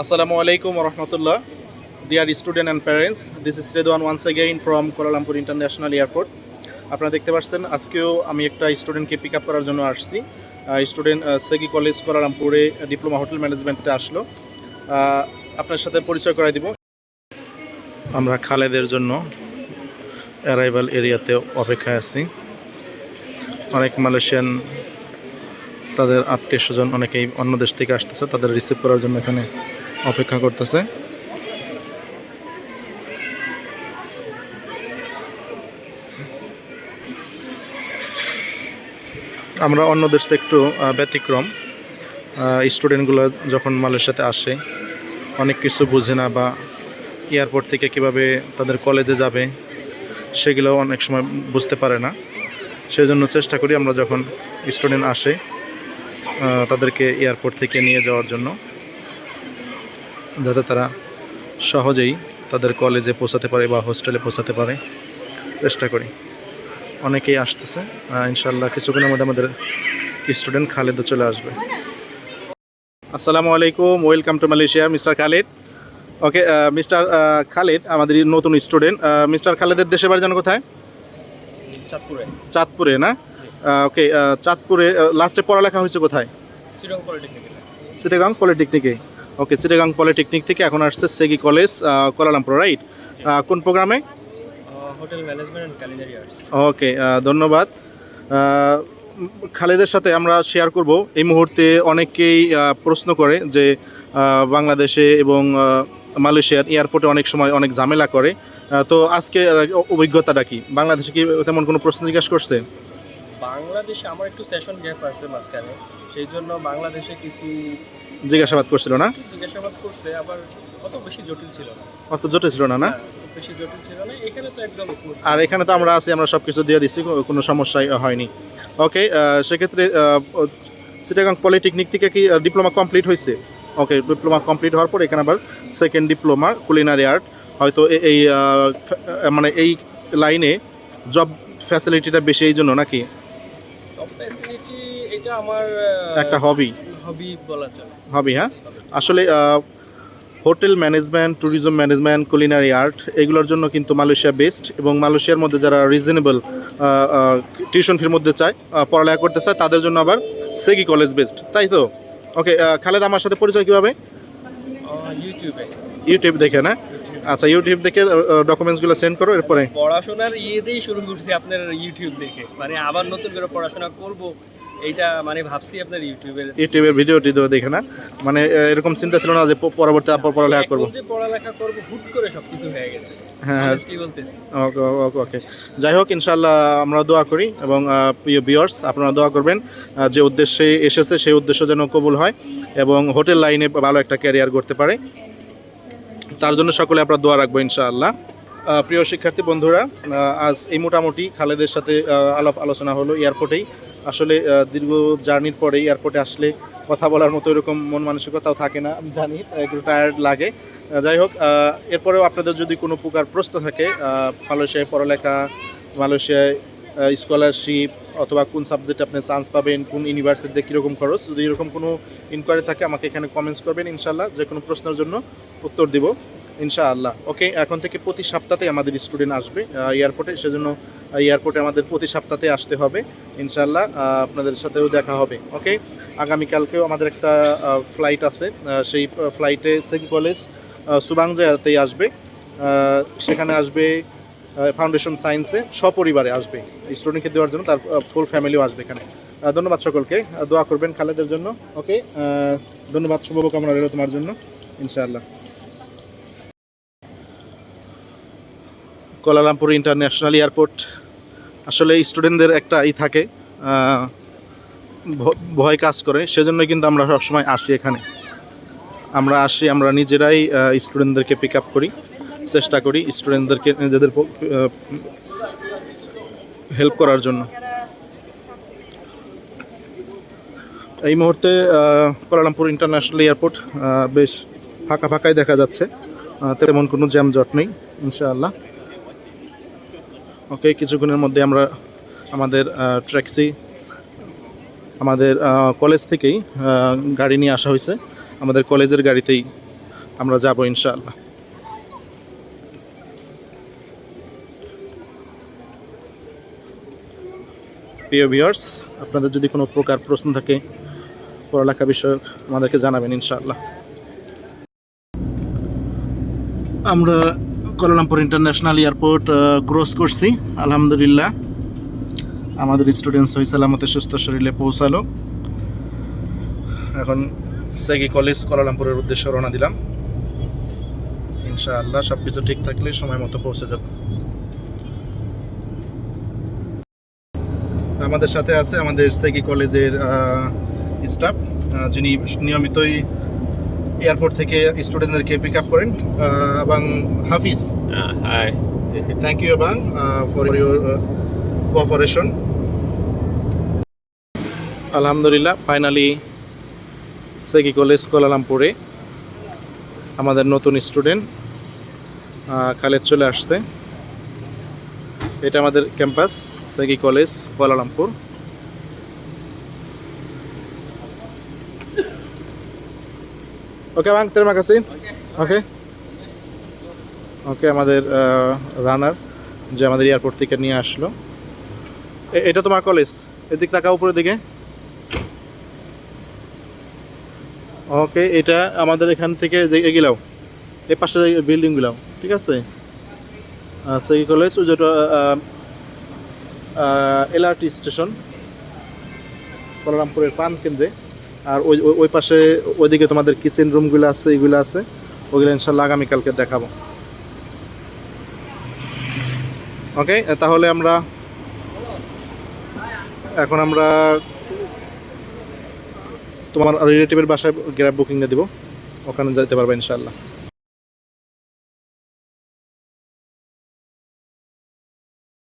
Wa rahmatullah. Dear student and parents, this is Redwan once again from Kuala Lumpur International Airport. আপনারা দেখতে পাচ্ছেন আজকেও আমি একটা স্টুডেন্টকে পিক আপ করার জন্য আসছি স্টুডেন্ট সেগি কলেজ কোলারামপুরে ডিপ্লোমা হোটেল ম্যানেজমেন্টে আসলো আপনার সাথে পরিচয় করাই দিব আমরা খালেদের জন্য অ্যারাইভাল এরিয়াতে অপেক্ষায় আছি অনেক মালয়েশিয়ান তাদের আত্মীয় স্বজন অনেকেই অন্য দেশ থেকে আসতেছে তাদের রিসিভ করার জন্য এখানে অপেক্ষা করতেছে। আমরা অন্য দেশ একটু ব্যতিক্রম। স্টুডেন্টগুলো যখন মালয়েশিয়াতে আসে, অনেক কিছু বুঝে না বা এয়ারপোর্ট থেকে কীভাবে তাদের কলেজে যাবে, সেগুলো অনেক সময় বুঝতে পারে না। সেই জন্য চেষ্টা করি আমরা যখন স্টুডেন্ট আসে তাদেরকে এয়ারপোর্ট থেকে নিয়ে যাওয়ার জন্য। যাতে তারা সহজেই তাদের কলেজে পৌঁছাতে পারে বা হোস্টেলে পৌঁছাতে পারে চেষ্টা করি। অনেকেই আসতেছে। ইনশাল্লাহ কিছুক্ষণের মধ্যে আমাদের স্টুডেন্ট খালেদও চলে আসবে। আসসালামু আলাইকুম welcome to Malaysia mister Khaled. Okay mister Khaled আমাদের নতুন স্টুডেন্ট। মিস্টার খালেদের দেশে বাড়ি জানো কোথায়? চাঁদপুরে। চাঁদপুরে না? ওকে চাঁদপুরে লাস্টে পড়ালেখা হয়েছে কোথায়? শ্রীরঙ্গ পলিটেকনিকে। ওকে চিটাগাং পলিটেকনিক থেকে এখন আসছে সেগি কলেজ কোলালামপুর রাইট কোন প্রোগ্রামে? Hotel management culinary arts okay ধন্যবাদ। খালেদের সাথে আমরা শেয়ার করব। এই মুহূর্তে অনেকেই প্রশ্ন করে যে বাংলাদেশে এবং মালয়েশিয়ার এয়ারপোর্টে অনেক সময় অনেক ঝামেলা করে। তো আজকে অভিজ্ঞতাটা কি? বাংলাদেশে কি তেমন কোনো প্রশ্ন জিজ্ঞাসা করছে? বাংলাদেশে আমার একটু সেশন গ্যাপ আছে মাঝখানে। সেই জন্য বাংলাদেশে কিছু জিজ্ঞাসাবাদ করছিল না? জিজ্ঞাসাবাদ করছে আবার অত বেশি জটিল ছিল না। অত জটিল ছিল না না? হ্যাঁ, বেশি জটিল ছিল না। এখানে তো একদম আর এখানে তো আমরা আছি আমরা সব কিছু দিয়ে দিচ্ছি কোনো সমস্যাই হয়নি। ওকে সেক্ষেত্রে সিটাগাং পলিটেকনিক থেকে কি ডিপ্লোমা কমপ্লিট হয়েছে ওকে ডিপ্লোমা কমপ্লিট হওয়ার পর এখানে আবার সেকেন্ড ডিপ্লোমা কুলিনারি আর্ট হয়তো এই মানে এই লাইনে জব ফ্যাসিলিটিটা বেশি এই জন্য নাকি? সব এটা আমার একটা হবি হবি হ্যাঁ? আসলে hotel management tourism management culinary art এগুলোর জন্য কিন্তু মালয়েশিয়া বেস্ট এবং মালয়েশিয়ার মধ্যে যারা রিজনেবল টিউশন ফির মধ্যে চায় পড়ালেখা করতে চায় তাদের জন্য আবার সেগি কলেজ বেস্ট তাই তো? ওকে খালেদ আমার সাথে পরিচয় কীভাবে? ইউটিউবে ইউটিউব দেখে না? আচ্ছা ইউটিউব দেখে ডকুমেন্টসগুলো সেন্ড করো এরপরে? পড়াশোনার ইয়েতেই শুরু করছি আপনার ইউটিউব দেখে। মানে আবার নতুন করে পড়াশোনা করব এইটা মানে ভাবছি আপনার ইউটিউবের দেখে না। মানে এরকম চিন্তা ছিল না যে পরবর্তী পড়ালেখা করব। এখন যে পড়ালেখা করব হুট করে সবকিছু হয়ে গেছে। হ্যাঁ ওকে ওকে যাই হোক ইনশাল্লাহ আমরা দোয়া করি এবং প্রিয় বিয়ার্স আপনারা দোয়া করবেন যে উদ্দেশ্যে এসেছে সেই উদ্দেশ্য যেন কবুল হয় এবং হোটেল লাইনে ভালো একটা ক্যারিয়ার করতে পারে। তার জন্য সকলে আপনারা দোয়া রাখব ইনশাআল্লাহ। প্রিয় শিক্ষার্থী বন্ধুরা আজ এই মোটামুটি খালেদের সাথে আলাপ আলোচনা হলো এয়ারপোর্টেই। আসলে দীর্ঘ জার্নির পরে এয়ারপোর্টে আসলে কথা বলার মতো এরকম মন মানসিকতাও থাকে না, আমি জানি, একটু টায়ার্ড লাগে। যাই হোক এরপরেও আপনাদের যদি কোনো প্রকার প্রশ্ন থাকে মালয়েশিয়ায় পড়ালেখা, মালয়েশিয়ায় স্কলারশিপ অথবা কোন সাবজেক্টে আপনি চান্স পাবেন, কোন ইউনিভার্সিটিতে কীরকম খরচ, যদি এরকম কোনো ইনকোয়ারি থাকে, আমাকে এখানে কমেন্টস করবেন ইনশাল্লাহ যে কোনো প্রশ্নের জন্য উত্তর দিব, ইনশাআল্লাহ। ওকে এখন থেকে প্রতি সপ্তাহে আমাদের স্টুডেন্ট আসবে এয়ারপোর্টে সেজন্য এয়ারপোর্টে আমাদের প্রতি সপ্তাহে আসতে হবে ইনশাল্লাহ আপনাদের সাথেও দেখা হবে ওকে আগামীকালকেও আমাদের একটা ফ্লাইট আছে সেই ফ্লাইটে সেন্ট কলেজ সুবাংজাতেই আসবে সেখানে আসবে ফাউন্ডেশন সায়েন্সে সপরিবারে আসবে স্টুডেন্টকে দেওয়ার জন্য তার ফুল ফ্যামিলিও আসবে এখানে। ধন্যবাদ সকলকে দোয়া করবেন খালেদের জন্য ওকে ধন্যবাদ, শুভকামনা রইল তোমার জন্য, ইনশাআল্লাহ। কোলালামপুর ইন্টারন্যাশনাল এয়ারপোর্ট আসলে স্টুডেন্টদের একটা ই থাকে ভয় কাজ করে সেজন্য কিন্তু আমরা সবসময় আসি এখানে। আমরা আসি, আমরা নিজেরাই স্টুডেন্টদেরকে পিক আপ করি, চেষ্টা করি স্টুডেন্টদেরকে নিজেদের হেল্প করার জন্য। এই মুহূর্তে কোলালামপুর ইন্টারন্যাশনাল এয়ারপোর্ট বেশ ফাঁকা ফাঁকাই দেখা যাচ্ছে। তেমন কোনো জ্যাম জট নেই, ইনশাআল্লাহ। ওকে, কিছুক্ষণের মধ্যে আমরা আমাদের ট্যাক্সি, আমাদের কলেজ থেকেই গাড়ি নিয়ে আসা হয়েছে। আমাদের কলেজের গাড়িতেই আমরা যাব ইনশাআল্লাহ। প্রিয় ভিউয়ার্স, আপনাদের যদি কোনো প্রকার প্রশ্ন থাকে, পড়ালেখা বিষয়ক, আমাদেরকে জানাবেন ইনশাআল্লাহ। আমরা কোলালামপুর ইন্টারন্যাশনাল এয়ারপোর্ট ক্রস করছি। আলহামদুলিল্লাহ। আমাদের স্টুডেন্টস হয়ে সালামতে সুস্থ শরীরে পৌঁছালো। এখন সেগি কলেজ কোলালামপুরের উদ্দেশ্যে রওনা দিলাম। ইনশাআল্লাহ সব কিছু ঠিক থাকলে সময় মতো পৌঁছে যাব। আমাদের সাথে আছে আমাদের সেগি কলেজের স্টাফ যিনি নিয়মিতই এয়ারপোর্ট থেকে স্টুডেন্টদেরকে পিক আপ করেন এবং হাফিজ হাই থ্যাংক ইউ এবং ফর ইউর কোঅপারেশন আলহামদুলিল্লাহ ফাইনালি সেগি কলেজ কোলালামপুরে আমাদের নতুন স্টুডেন্ট খালেদ চলে আসছে। এটা আমাদের campus SEGi college Kuala Lumpur okay bang terima kasih. Okay okay আমাদের রানার যে আমাদের এয়ারপোর্ট থেকে নিয়ে আসলো। এ- এটা তোমার কলেজ এদিক তাকা উপরের দিকে। ওকে এটা আমাদের এখান থেকে যে এগুলাও। এই পাশের বিল্ডিংগুলাও ঠিক আছে? সেই কলেজ ওই যেটা এলআরটি স্টেশন কোলারামপুরের প্রাণ কেন্দ্রে আর ওই ওই- পাশে ওইদিকে তোমাদের কিচেন রুমগুলো আছে এইগুলো আছে। ওগুলো ইনশাল্লাহ আগামীকালকে দেখাবো। ওকে তাহলে আমরা এখন আমরা তোমার রিলেটিভের বাসায় গ্যাব বুকিংয়ে দিব। ওখানে যেতে পারবে ইনশাল্লাহ।